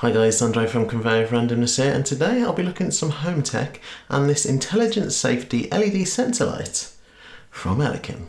Hi guys, Andre from Conveyor of Randomness here and today I'll be looking at some home tech and this intelligent safety LED sensor light from Elikin.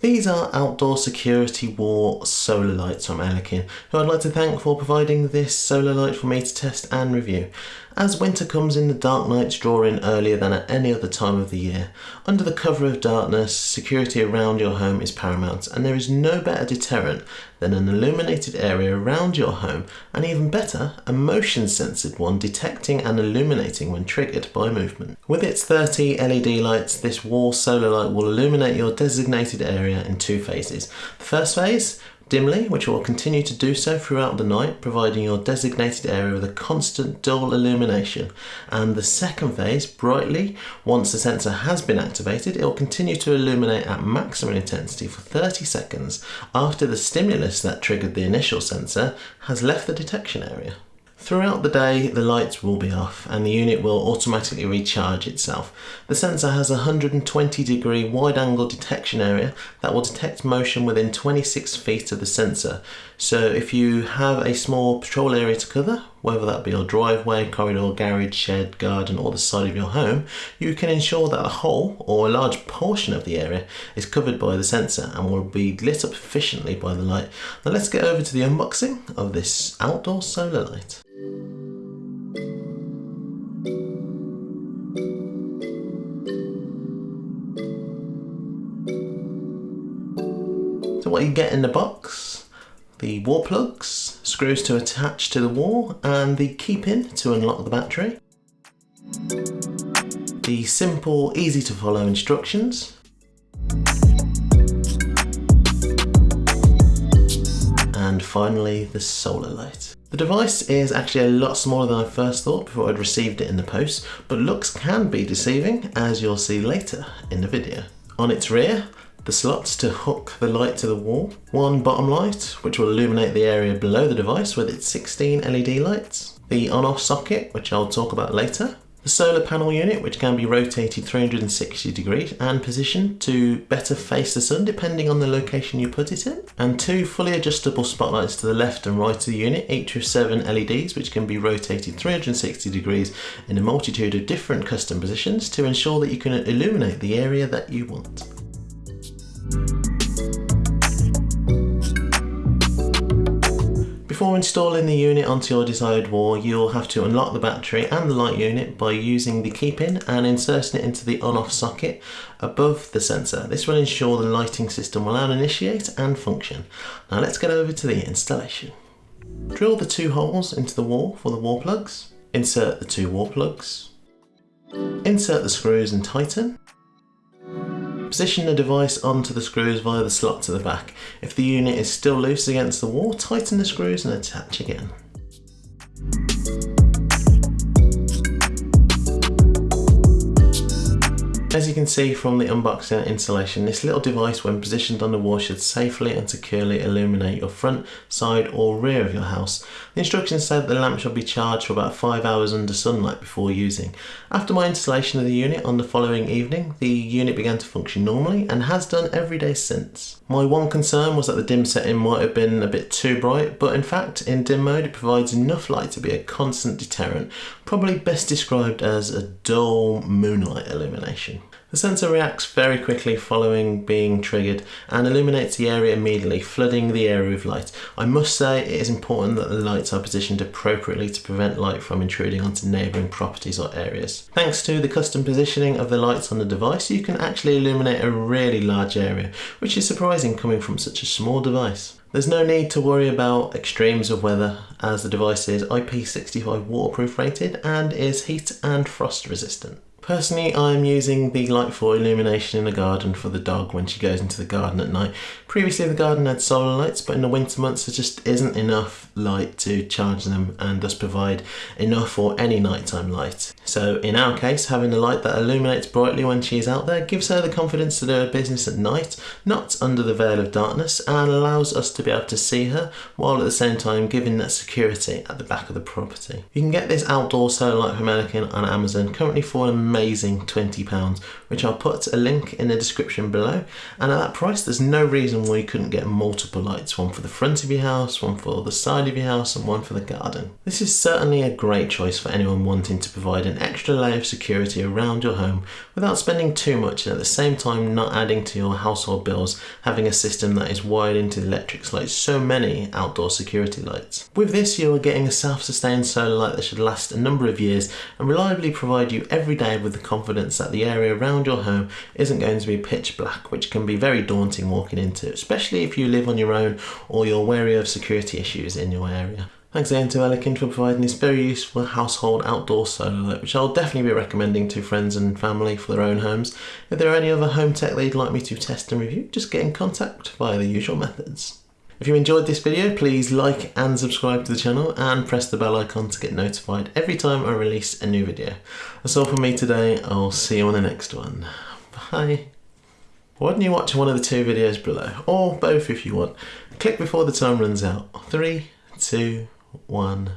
These are outdoor security wall solar lights from Elikin, who I'd like to thank for providing this solar light for me to test and review. As winter comes in, the dark nights draw in earlier than at any other time of the year. Under the cover of darkness, security around your home is paramount, and there is no better deterrent than an illuminated area around your home, and even better, a motion sensored one detecting and illuminating when triggered by movement. With its 30 LED lights, this wall solar light will illuminate your designated area in two phases. The first phase dimly, which will continue to do so throughout the night, providing your designated area with a constant dull illumination. And the second phase, brightly, once the sensor has been activated, it will continue to illuminate at maximum intensity for 30 seconds after the stimulus that triggered the initial sensor has left the detection area. Throughout the day, the lights will be off and the unit will automatically recharge itself. The sensor has a 120 degree wide angle detection area that will detect motion within 26 feet of the sensor. So if you have a small patrol area to cover, whether that be your driveway, corridor, garage, shed, garden or the side of your home, you can ensure that a whole or a large portion of the area is covered by the sensor and will be lit up efficiently by the light. Now let's get over to the unboxing of this outdoor solar light. So what you get in the box, the wall plugs, screws to attach to the wall and the key pin to unlock the battery. The simple, easy to follow instructions and finally the solar light. The device is actually a lot smaller than I first thought before I'd received it in the post, but looks can be deceiving as you'll see later in the video. On its rear, the slots to hook the light to the wall, one bottom light which will illuminate the area below the device with its 16 LED lights, the on-off socket which I'll talk about later, the solar panel unit, which can be rotated 360 degrees and positioned to better face the sun depending on the location you put it in. And two fully adjustable spotlights to the left and right of the unit, each with seven LEDs, which can be rotated 360 degrees in a multitude of different custom positions to ensure that you can illuminate the area that you want. Before installing the unit onto your desired wall, you'll have to unlock the battery and the light unit by using the key pin and inserting it into the on-off socket above the sensor. This will ensure the lighting system will now initiate and function. Now let's get over to the installation. Drill the two holes into the wall for the wall plugs. Insert the two wall plugs. Insert the screws and tighten. Position the device onto the screws via the slot to the back. If the unit is still loose against the wall, tighten the screws and attach again. As you can see from the unboxing installation, this little device when positioned on the wall should safely and securely illuminate your front, side or rear of your house. The instructions say that the lamp should be charged for about 5 hours under sunlight before using. After my installation of the unit on the following evening, the unit began to function normally and has done every day since. My one concern was that the dim setting might have been a bit too bright, but in fact in dim mode it provides enough light to be a constant deterrent, probably best described as a dull moonlight illumination. The sensor reacts very quickly following being triggered and illuminates the area immediately, flooding the area with light. I must say it is important that the lights are positioned appropriately to prevent light from intruding onto neighbouring properties or areas. Thanks to the custom positioning of the lights on the device, you can actually illuminate a really large area, which is surprising coming from such a small device. There's no need to worry about extremes of weather as the device is IP65 waterproof rated and is heat and frost resistant. Personally, I'm using the light for illumination in the garden for the dog when she goes into the garden at night. Previously the garden had solar lights, but in the winter months there just isn't enough light to charge them and thus provide enough or any nighttime light. So in our case, having a light that illuminates brightly when she is out there gives her the confidence to do her business at night, not under the veil of darkness, and allows us to be able to see her, while at the same time giving that security at the back of the property. You can get this outdoor solar light from Elikin on Amazon, currently for a amazing £20, which I'll put a link in the description below. And at that price, there's no reason why you couldn't get multiple lights one for the front of your house, one for the side of your house, and one for the garden. This is certainly a great choice for anyone wanting to provide an extra layer of security around your home without spending too much and at the same time not adding to your household bills, having a system that is wired into the electrics like so many outdoor security lights. With this, you are getting a self-sustained solar light that should last a number of years and reliably provide you every day with the confidence that the area around your home isn't going to be pitch black, which can be very daunting walking into, especially if you live on your own or you're wary of security issues in your area. Thanks again to Elikin for providing this very useful household outdoor solar light, which I'll definitely be recommending to friends and family for their own homes. If there are any other home tech they'd like me to test and review, just get in contact via the usual methods. If you enjoyed this video, please like and subscribe to the channel and press the bell icon to get notified every time I release a new video. That's all from me today, I'll see you on the next one. Bye! Why don't you watch one of the two videos below, or both if you want. Click before the time runs out. Three, two, one